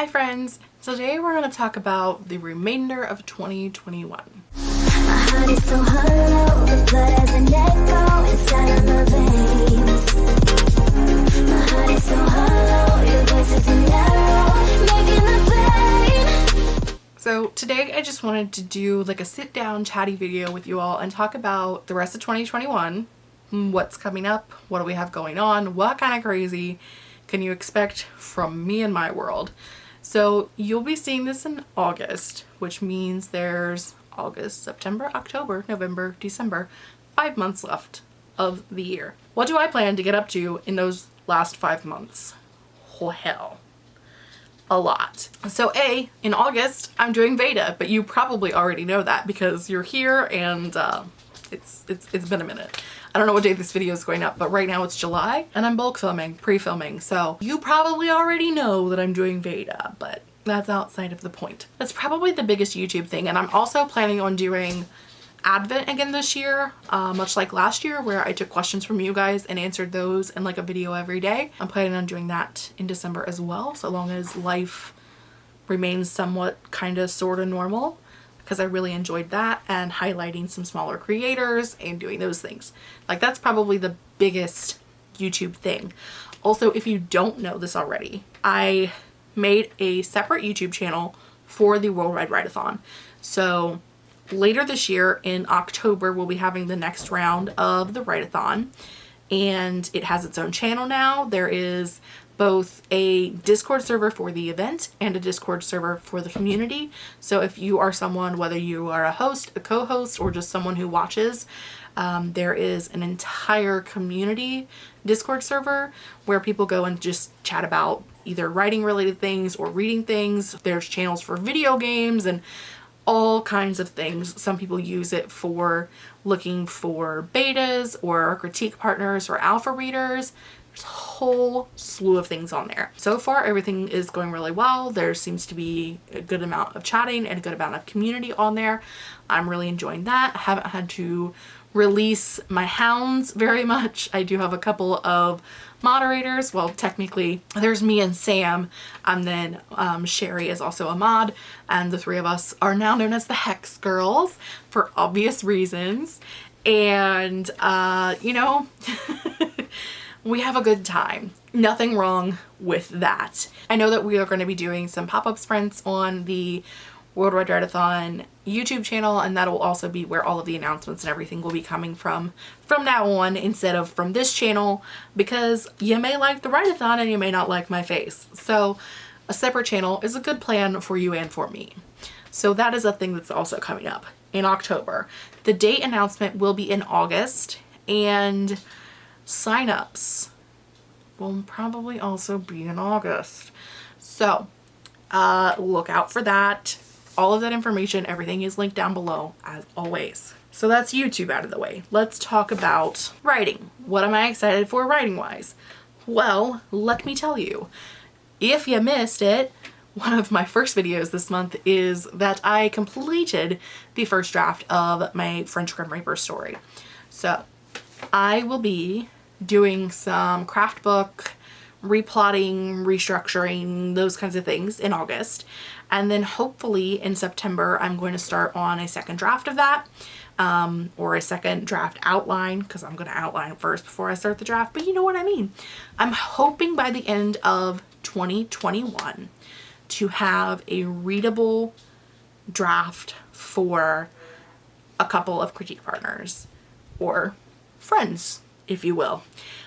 Hi friends! Today we're going to talk about the remainder of 2021. So today I just wanted to do like a sit down chatty video with you all and talk about the rest of 2021, what's coming up, what do we have going on, what kind of crazy can you expect from me and my world. So you'll be seeing this in August, which means there's August, September, October, November, December, five months left of the year. What do I plan to get up to in those last five months? Oh hell a lot. So A, in August, I'm doing Veda, but you probably already know that because you're here and uh, it's, it's, it's been a minute. I don't know what day this video is going up, but right now it's July and I'm bulk filming, pre-filming. So you probably already know that I'm doing Veda, but that's outside of the point. That's probably the biggest YouTube thing. And I'm also planning on doing Advent again this year, uh, much like last year where I took questions from you guys and answered those in like a video every day. I'm planning on doing that in December as well, so long as life remains somewhat kind of sort of normal because I really enjoyed that and highlighting some smaller creators and doing those things. Like that's probably the biggest YouTube thing. Also, if you don't know this already, I made a separate YouTube channel for the Worldwide Write-A-Thon. So later this year in October, we'll be having the next round of the Write-A-Thon and it has its own channel now. There is both a Discord server for the event and a Discord server for the community. So if you are someone, whether you are a host, a co-host, or just someone who watches, um, there is an entire community Discord server where people go and just chat about either writing related things or reading things. There's channels for video games and all kinds of things. Some people use it for looking for betas or critique partners or alpha readers. There's a whole slew of things on there. So far, everything is going really well. There seems to be a good amount of chatting and a good amount of community on there. I'm really enjoying that. I haven't had to release my hounds very much. I do have a couple of moderators. Well, technically there's me and Sam and then um, Sherry is also a mod and the three of us are now known as the Hex Girls for obvious reasons. And, uh, you know, we have a good time. Nothing wrong with that. I know that we are going to be doing some pop-up sprints on the Worldwide Write-A-Thon YouTube channel and that'll also be where all of the announcements and everything will be coming from from now on instead of from this channel because you may like the Write-A-Thon and you may not like my face. So a separate channel is a good plan for you and for me. So that is a thing that's also coming up in October. The date announcement will be in August and signups will probably also be in August. So uh, look out for that all of that information, everything is linked down below as always. So that's YouTube out of the way. Let's talk about writing. What am I excited for writing wise? Well, let me tell you. If you missed it, one of my first videos this month is that I completed the first draft of my French Grim Reaper story. So I will be doing some craft book replotting, restructuring, those kinds of things in August. And then hopefully in September, I'm going to start on a second draft of that um, or a second draft outline because I'm going to outline first before I start the draft. But you know what I mean. I'm hoping by the end of 2021 to have a readable draft for a couple of critique partners or friends, if you will.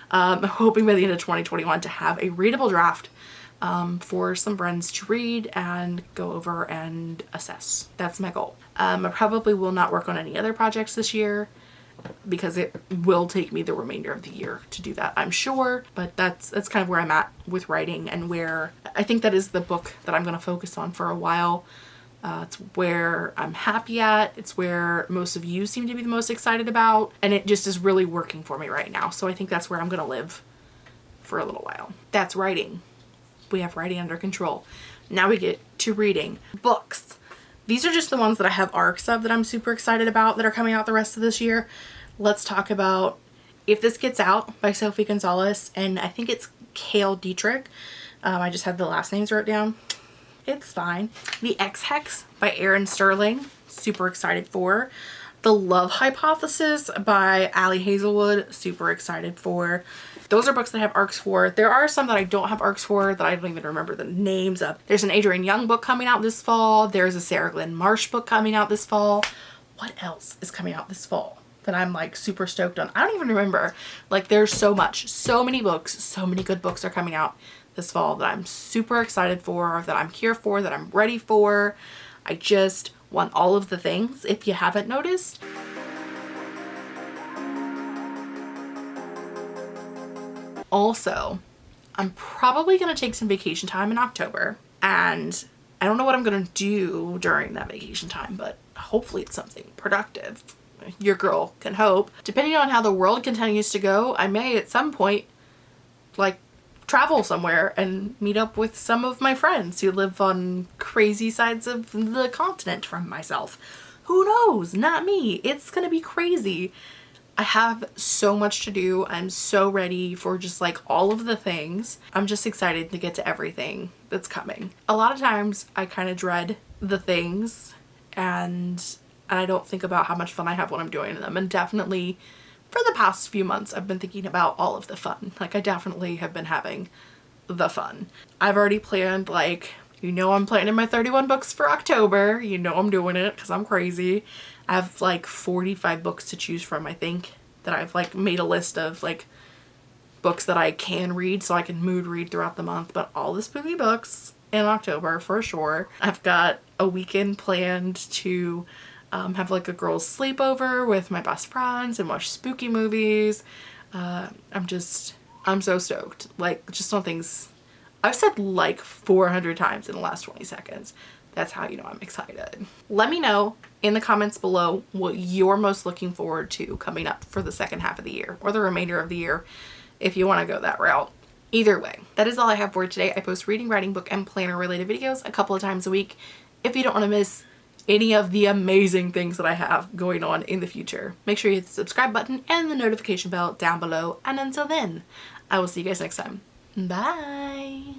Um, I'm hoping by the end of 2021 to have a readable draft um, for some friends to read and go over and assess. That's my goal. Um, I probably will not work on any other projects this year because it will take me the remainder of the year to do that I'm sure but that's that's kind of where I'm at with writing and where I think that is the book that I'm going to focus on for a while uh, it's where I'm happy at. It's where most of you seem to be the most excited about. And it just is really working for me right now. So I think that's where I'm going to live for a little while. That's writing. We have writing under control. Now we get to reading. Books. These are just the ones that I have arcs of that I'm super excited about that are coming out the rest of this year. Let's talk about If This Gets Out by Sophie Gonzalez. and I think it's Cale Dietrich. Um, I just had the last names wrote down. It's fine. The Ex-Hex by Erin Sterling. Super excited for. The Love Hypothesis by Ali Hazelwood. Super excited for. Those are books that I have arcs for. There are some that I don't have arcs for that I don't even remember the names of. There's an Adrienne Young book coming out this fall. There's a Sarah Glenn Marsh book coming out this fall. What else is coming out this fall? that I'm like super stoked on. I don't even remember. Like there's so much, so many books, so many good books are coming out this fall that I'm super excited for, that I'm here for, that I'm ready for. I just want all of the things if you haven't noticed. Also, I'm probably going to take some vacation time in October and I don't know what I'm going to do during that vacation time, but hopefully it's something productive. Your girl can hope. Depending on how the world continues to go, I may at some point like travel somewhere and meet up with some of my friends who live on crazy sides of the continent from myself. Who knows? Not me. It's gonna be crazy. I have so much to do. I'm so ready for just like all of the things. I'm just excited to get to everything that's coming. A lot of times I kind of dread the things and and I don't think about how much fun I have when I'm doing them and definitely for the past few months I've been thinking about all of the fun. Like I definitely have been having the fun. I've already planned like, you know I'm planning my 31 books for October. You know I'm doing it because I'm crazy. I have like 45 books to choose from I think that I've like made a list of like books that I can read so I can mood read throughout the month but all the spooky books in October for sure. I've got a weekend planned to um, have like a girls sleepover with my best friends and watch spooky movies. Uh, I'm just, I'm so stoked. Like just on things I've said like 400 times in the last 20 seconds. That's how you know I'm excited. Let me know in the comments below what you're most looking forward to coming up for the second half of the year or the remainder of the year if you want to go that route. Either way, that is all I have for today. I post reading, writing, book, and planner related videos a couple of times a week. If you don't want to miss any of the amazing things that I have going on in the future. Make sure you hit the subscribe button and the notification bell down below. And until then, I will see you guys next time. Bye!